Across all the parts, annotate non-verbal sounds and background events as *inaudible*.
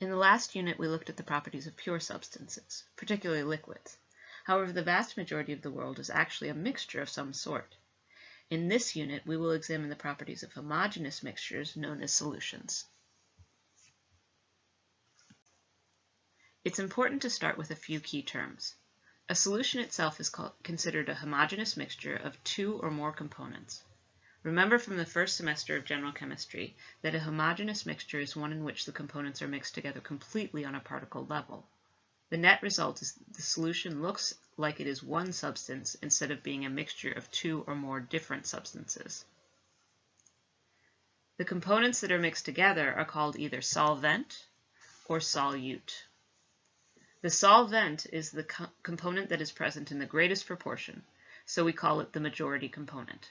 In the last unit, we looked at the properties of pure substances, particularly liquids. However, the vast majority of the world is actually a mixture of some sort. In this unit, we will examine the properties of homogeneous mixtures known as solutions. It's important to start with a few key terms. A solution itself is called, considered a homogeneous mixture of two or more components. Remember from the first semester of general chemistry that a homogeneous mixture is one in which the components are mixed together completely on a particle level. The net result is that the solution looks like it is one substance instead of being a mixture of two or more different substances. The components that are mixed together are called either solvent or solute. The solvent is the co component that is present in the greatest proportion, so we call it the majority component.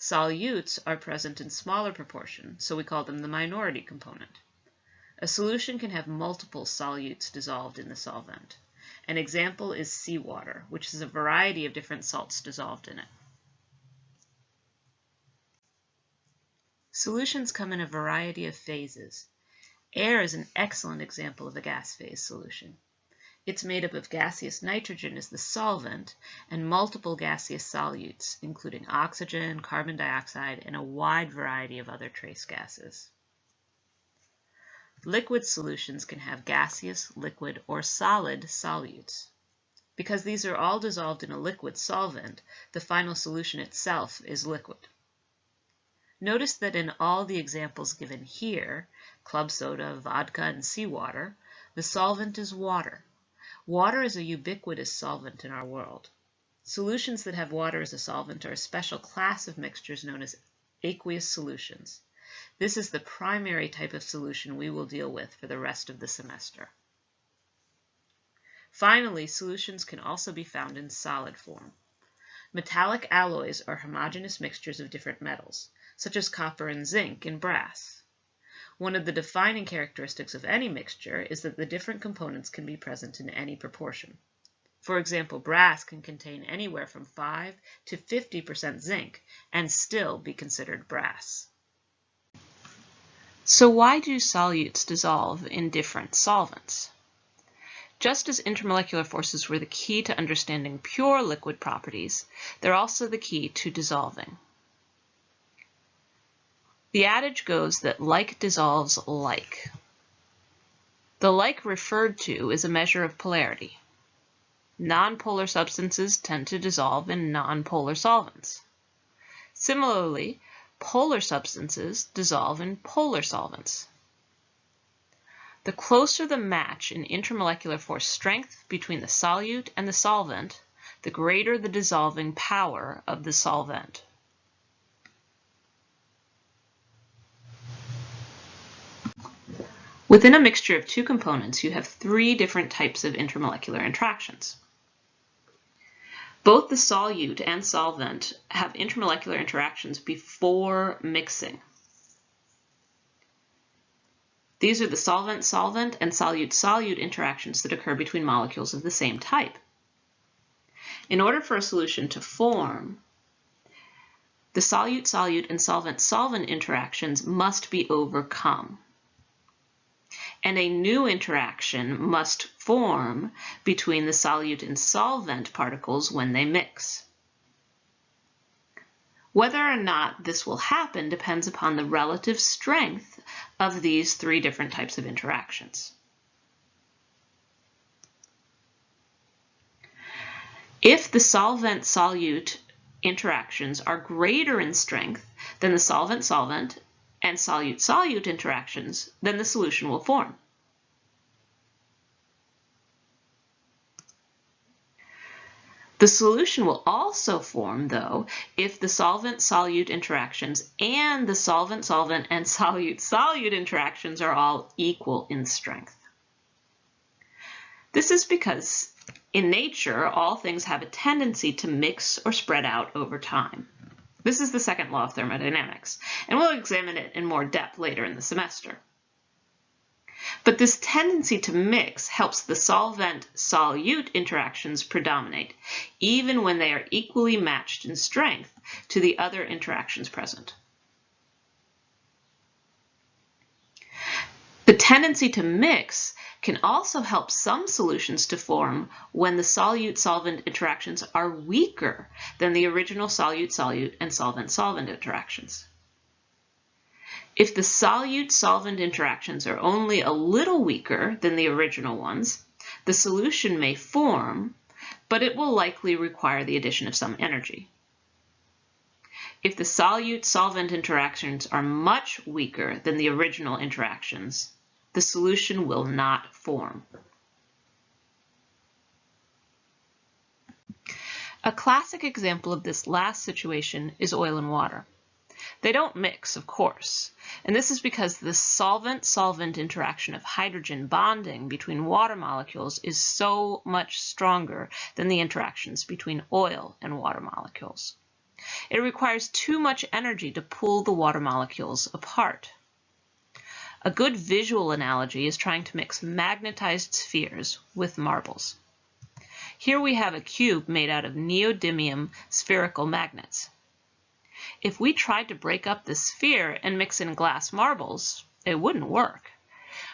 Solutes are present in smaller proportion, so we call them the minority component. A solution can have multiple solutes dissolved in the solvent. An example is seawater, which is a variety of different salts dissolved in it. Solutions come in a variety of phases. Air is an excellent example of a gas phase solution. It's made up of gaseous nitrogen as the solvent and multiple gaseous solutes, including oxygen, carbon dioxide, and a wide variety of other trace gases. Liquid solutions can have gaseous, liquid, or solid solutes. Because these are all dissolved in a liquid solvent, the final solution itself is liquid. Notice that in all the examples given here, club soda, vodka, and seawater, the solvent is water. Water is a ubiquitous solvent in our world. Solutions that have water as a solvent are a special class of mixtures known as aqueous solutions. This is the primary type of solution we will deal with for the rest of the semester. Finally, solutions can also be found in solid form. Metallic alloys are homogeneous mixtures of different metals, such as copper and zinc in brass. One of the defining characteristics of any mixture is that the different components can be present in any proportion. For example, brass can contain anywhere from 5 to 50% zinc and still be considered brass. So why do solutes dissolve in different solvents? Just as intermolecular forces were the key to understanding pure liquid properties, they're also the key to dissolving. The adage goes that like dissolves like. The like referred to is a measure of polarity. Nonpolar substances tend to dissolve in nonpolar solvents. Similarly, polar substances dissolve in polar solvents. The closer the match in intermolecular force strength between the solute and the solvent, the greater the dissolving power of the solvent. Within a mixture of two components, you have three different types of intermolecular interactions. Both the solute and solvent have intermolecular interactions before mixing. These are the solvent-solvent and solute-solute interactions that occur between molecules of the same type. In order for a solution to form, the solute-solute and solvent-solvent interactions must be overcome and a new interaction must form between the solute and solvent particles when they mix. Whether or not this will happen depends upon the relative strength of these three different types of interactions. If the solvent-solute interactions are greater in strength than the solvent-solvent and solute-solute interactions, then the solution will form. The solution will also form, though, if the solvent-solute interactions and the solvent-solvent and solute-solute interactions are all equal in strength. This is because in nature, all things have a tendency to mix or spread out over time. This is the second law of thermodynamics, and we'll examine it in more depth later in the semester. But this tendency to mix helps the solvent-solute interactions predominate, even when they are equally matched in strength to the other interactions present. The tendency to mix can also help some solutions to form when the solute-solvent interactions are weaker than the original solute-solute and solvent-solvent interactions. If the solute-solvent interactions are only a little weaker than the original ones, the solution may form, but it will likely require the addition of some energy. If the solute-solvent interactions are much weaker than the original interactions, the solution will not form. A classic example of this last situation is oil and water. They don't mix, of course, and this is because the solvent-solvent interaction of hydrogen bonding between water molecules is so much stronger than the interactions between oil and water molecules. It requires too much energy to pull the water molecules apart. A good visual analogy is trying to mix magnetized spheres with marbles. Here we have a cube made out of neodymium spherical magnets. If we tried to break up the sphere and mix in glass marbles, it wouldn't work.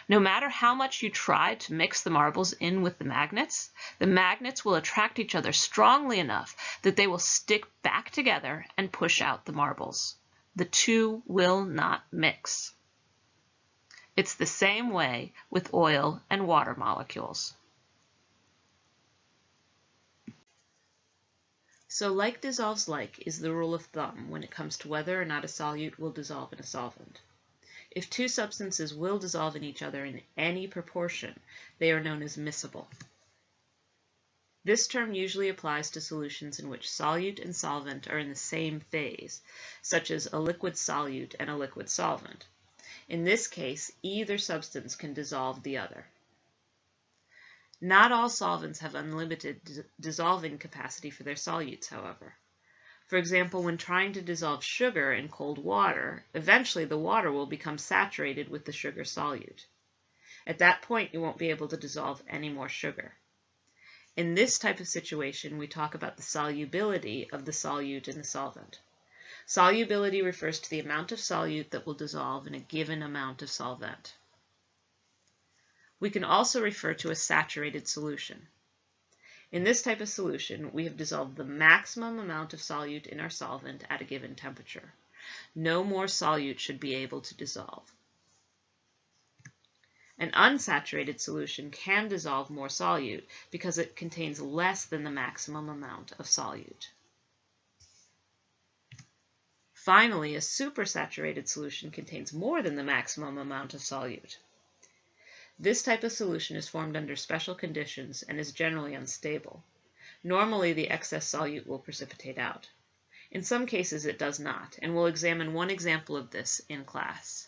No matter how much you try to mix the marbles in with the magnets, the magnets will attract each other strongly enough that they will stick back together and push out the marbles. The two will not mix. It's the same way with oil and water molecules. So like dissolves like is the rule of thumb when it comes to whether or not a solute will dissolve in a solvent. If two substances will dissolve in each other in any proportion, they are known as miscible. This term usually applies to solutions in which solute and solvent are in the same phase, such as a liquid solute and a liquid solvent. In this case, either substance can dissolve the other. Not all solvents have unlimited dissolving capacity for their solutes, however. For example, when trying to dissolve sugar in cold water, eventually the water will become saturated with the sugar solute. At that point, you won't be able to dissolve any more sugar. In this type of situation, we talk about the solubility of the solute in the solvent. Solubility refers to the amount of solute that will dissolve in a given amount of solvent. We can also refer to a saturated solution. In this type of solution, we have dissolved the maximum amount of solute in our solvent at a given temperature. No more solute should be able to dissolve. An unsaturated solution can dissolve more solute because it contains less than the maximum amount of solute. Finally, a supersaturated solution contains more than the maximum amount of solute. This type of solution is formed under special conditions and is generally unstable. Normally, the excess solute will precipitate out. In some cases, it does not, and we'll examine one example of this in class.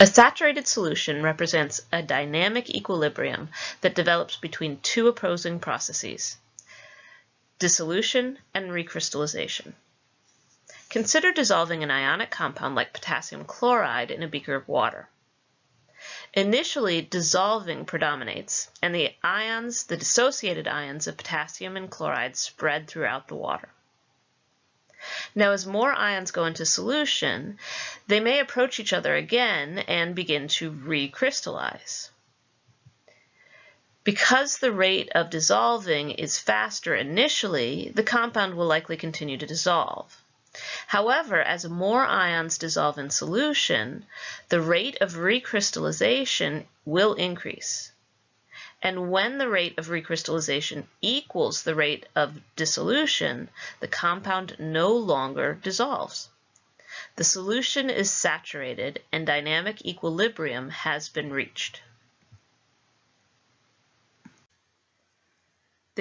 A saturated solution represents a dynamic equilibrium that develops between two opposing processes, dissolution and recrystallization. Consider dissolving an ionic compound like potassium chloride in a beaker of water. Initially, dissolving predominates, and the ions, the dissociated ions of potassium and chloride spread throughout the water. Now, as more ions go into solution, they may approach each other again and begin to recrystallize. Because the rate of dissolving is faster initially, the compound will likely continue to dissolve. However, as more ions dissolve in solution, the rate of recrystallization will increase. And when the rate of recrystallization equals the rate of dissolution, the compound no longer dissolves. The solution is saturated and dynamic equilibrium has been reached.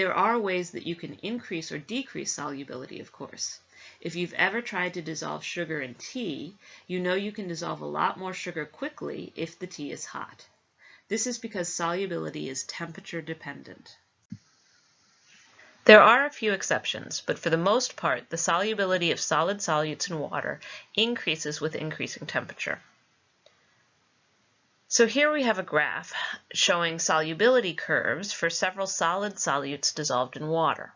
There are ways that you can increase or decrease solubility, of course. If you've ever tried to dissolve sugar in tea, you know you can dissolve a lot more sugar quickly if the tea is hot. This is because solubility is temperature dependent. There are a few exceptions, but for the most part, the solubility of solid solutes in water increases with increasing temperature. So here we have a graph showing solubility curves for several solid solutes dissolved in water.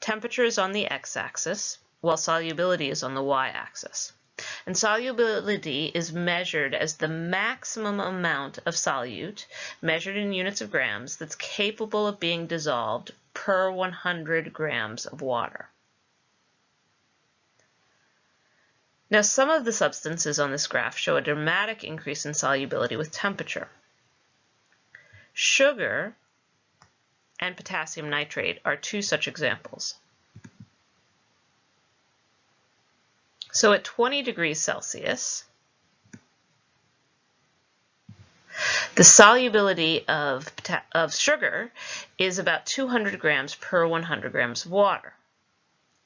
Temperature is on the x-axis, while solubility is on the y-axis. And solubility is measured as the maximum amount of solute, measured in units of grams, that's capable of being dissolved per 100 grams of water. Now, some of the substances on this graph show a dramatic increase in solubility with temperature. Sugar and potassium nitrate are two such examples. So at 20 degrees Celsius, the solubility of, of sugar is about 200 grams per 100 grams of water.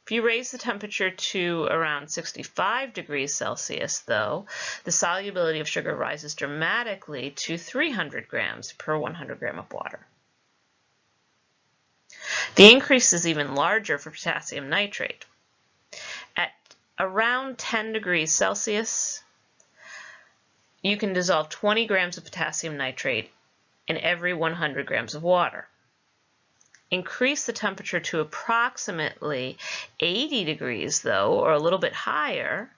If you raise the temperature to around 65 degrees Celsius, though, the solubility of sugar rises dramatically to 300 grams per 100 gram of water. The increase is even larger for potassium nitrate At around 10 degrees Celsius, you can dissolve 20 grams of potassium nitrate in every 100 grams of water. Increase the temperature to approximately 80 degrees, though, or a little bit higher,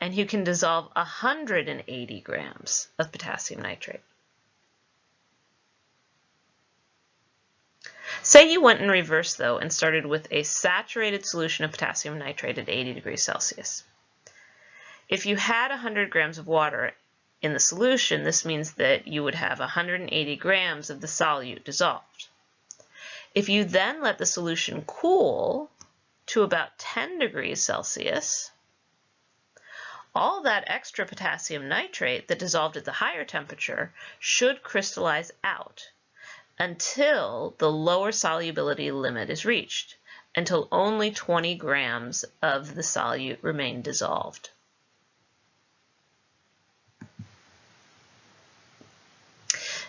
and you can dissolve 180 grams of potassium nitrate. Say you went in reverse though and started with a saturated solution of potassium nitrate at 80 degrees Celsius. If you had 100 grams of water in the solution, this means that you would have 180 grams of the solute dissolved. If you then let the solution cool to about 10 degrees Celsius, all that extra potassium nitrate that dissolved at the higher temperature should crystallize out until the lower solubility limit is reached, until only 20 grams of the solute remain dissolved.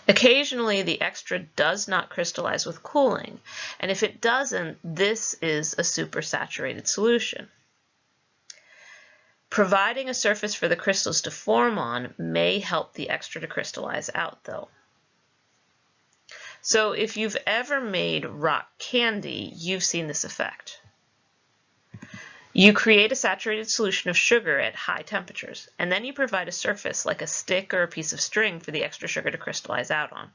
Occasionally, the extra does not crystallize with cooling, and if it doesn't, this is a supersaturated solution. Providing a surface for the crystals to form on may help the extra to crystallize out, though. So if you've ever made rock candy, you've seen this effect. You create a saturated solution of sugar at high temperatures, and then you provide a surface like a stick or a piece of string for the extra sugar to crystallize out on.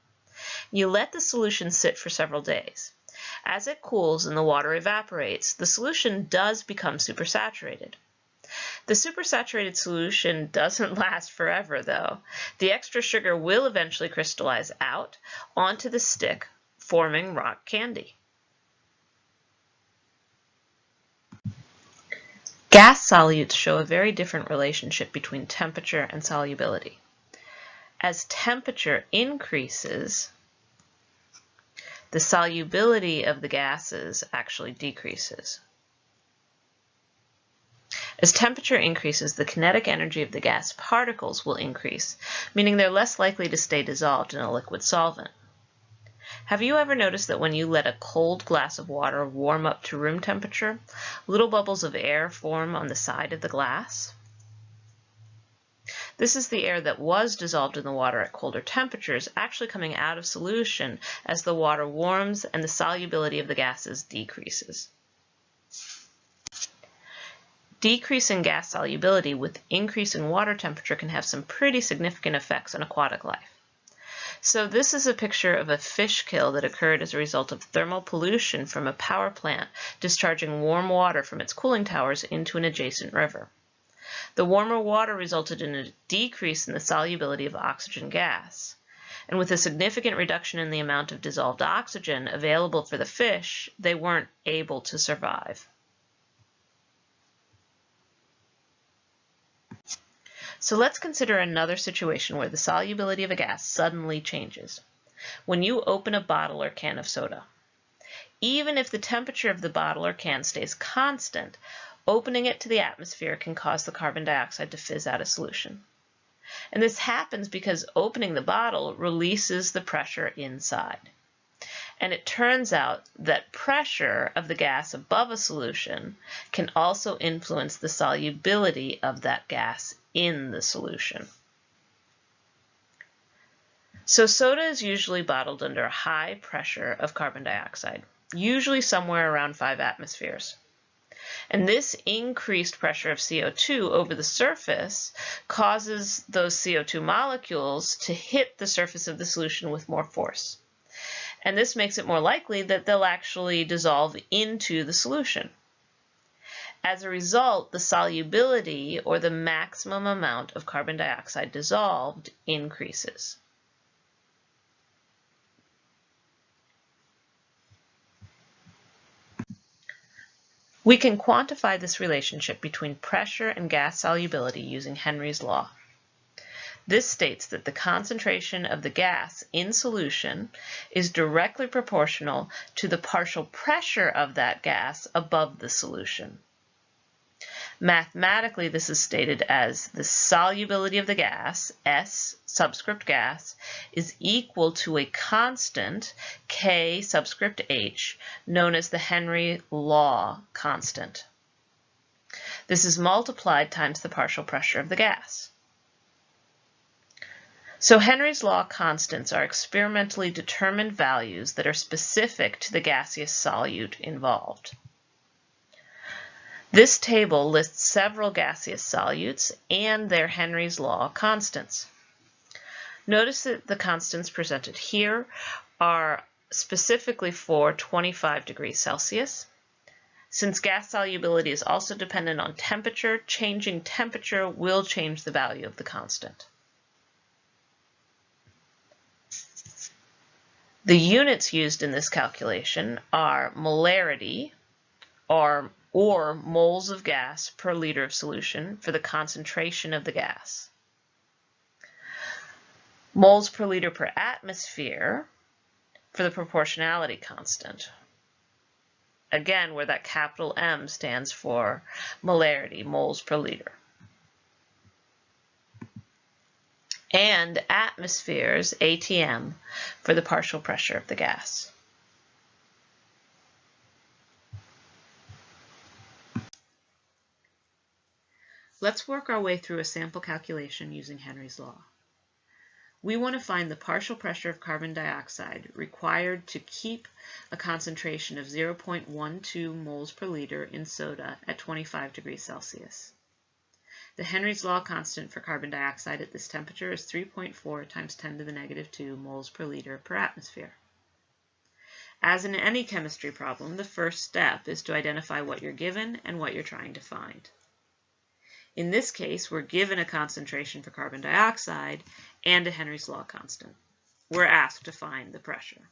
You let the solution sit for several days. As it cools and the water evaporates, the solution does become supersaturated. The supersaturated solution doesn't *laughs* last forever though. The extra sugar will eventually crystallize out onto the stick, forming rock candy. Gas solutes show a very different relationship between temperature and solubility. As temperature increases, the solubility of the gases actually decreases. As temperature increases, the kinetic energy of the gas particles will increase, meaning they're less likely to stay dissolved in a liquid solvent. Have you ever noticed that when you let a cold glass of water warm up to room temperature, little bubbles of air form on the side of the glass? This is the air that was dissolved in the water at colder temperatures actually coming out of solution as the water warms and the solubility of the gases decreases. Decreasing gas solubility with increasing water temperature can have some pretty significant effects on aquatic life. So this is a picture of a fish kill that occurred as a result of thermal pollution from a power plant discharging warm water from its cooling towers into an adjacent river. The warmer water resulted in a decrease in the solubility of oxygen gas. And with a significant reduction in the amount of dissolved oxygen available for the fish, they weren't able to survive. So let's consider another situation where the solubility of a gas suddenly changes. When you open a bottle or can of soda. Even if the temperature of the bottle or can stays constant, opening it to the atmosphere can cause the carbon dioxide to fizz out of solution. And this happens because opening the bottle releases the pressure inside. And it turns out that pressure of the gas above a solution can also influence the solubility of that gas in the solution. So soda is usually bottled under a high pressure of carbon dioxide, usually somewhere around 5 atmospheres. And this increased pressure of CO2 over the surface causes those CO2 molecules to hit the surface of the solution with more force. And this makes it more likely that they'll actually dissolve into the solution. As a result, the solubility or the maximum amount of carbon dioxide dissolved increases. We can quantify this relationship between pressure and gas solubility using Henry's law. This states that the concentration of the gas in solution is directly proportional to the partial pressure of that gas above the solution. Mathematically, this is stated as the solubility of the gas, S subscript gas, is equal to a constant, K subscript H, known as the Henry law constant. This is multiplied times the partial pressure of the gas. So Henry's law constants are experimentally determined values that are specific to the gaseous solute involved. This table lists several gaseous solutes and their Henry's law constants. Notice that the constants presented here are specifically for 25 degrees Celsius. Since gas solubility is also dependent on temperature, changing temperature will change the value of the constant. The units used in this calculation are molarity, or or moles of gas per liter of solution for the concentration of the gas. Moles per liter per atmosphere for the proportionality constant. Again, where that capital M stands for molarity, moles per liter. And atmospheres, ATM, for the partial pressure of the gas. Let's work our way through a sample calculation using Henry's law. We want to find the partial pressure of carbon dioxide required to keep a concentration of 0.12 moles per liter in soda at 25 degrees Celsius. The Henry's law constant for carbon dioxide at this temperature is 3.4 times 10 to the negative 2 moles per liter per atmosphere. As in any chemistry problem, the first step is to identify what you're given and what you're trying to find. In this case, we're given a concentration for carbon dioxide and a Henry's law constant. We're asked to find the pressure.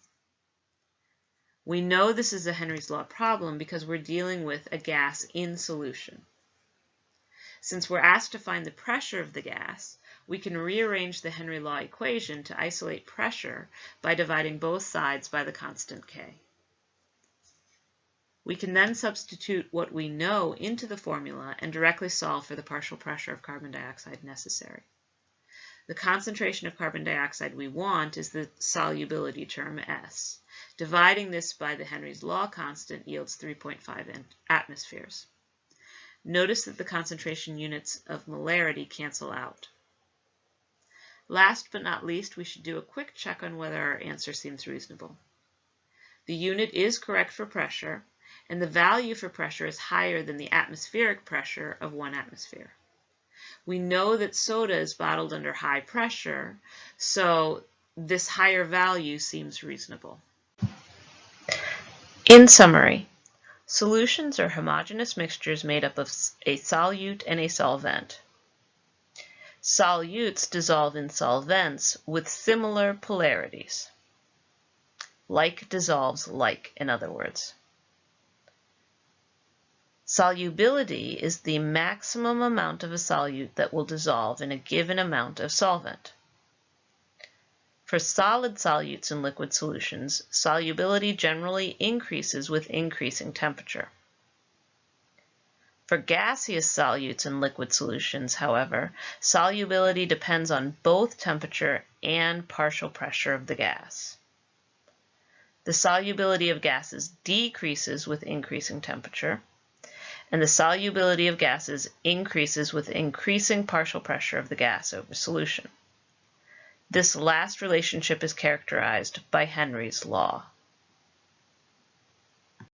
We know this is a Henry's law problem because we're dealing with a gas in solution. Since we're asked to find the pressure of the gas, we can rearrange the Henry law equation to isolate pressure by dividing both sides by the constant K. We can then substitute what we know into the formula and directly solve for the partial pressure of carbon dioxide necessary. The concentration of carbon dioxide we want is the solubility term S. Dividing this by the Henry's law constant yields 3.5 atmospheres. Notice that the concentration units of molarity cancel out. Last but not least, we should do a quick check on whether our answer seems reasonable. The unit is correct for pressure, and the value for pressure is higher than the atmospheric pressure of one atmosphere. We know that soda is bottled under high pressure, so this higher value seems reasonable. In summary, solutions are homogeneous mixtures made up of a solute and a solvent. Solutes dissolve in solvents with similar polarities. Like dissolves like, in other words. Solubility is the maximum amount of a solute that will dissolve in a given amount of solvent. For solid solutes in liquid solutions, solubility generally increases with increasing temperature. For gaseous solutes in liquid solutions, however, solubility depends on both temperature and partial pressure of the gas. The solubility of gases decreases with increasing temperature, and the solubility of gases increases with increasing partial pressure of the gas over solution. This last relationship is characterized by Henry's law.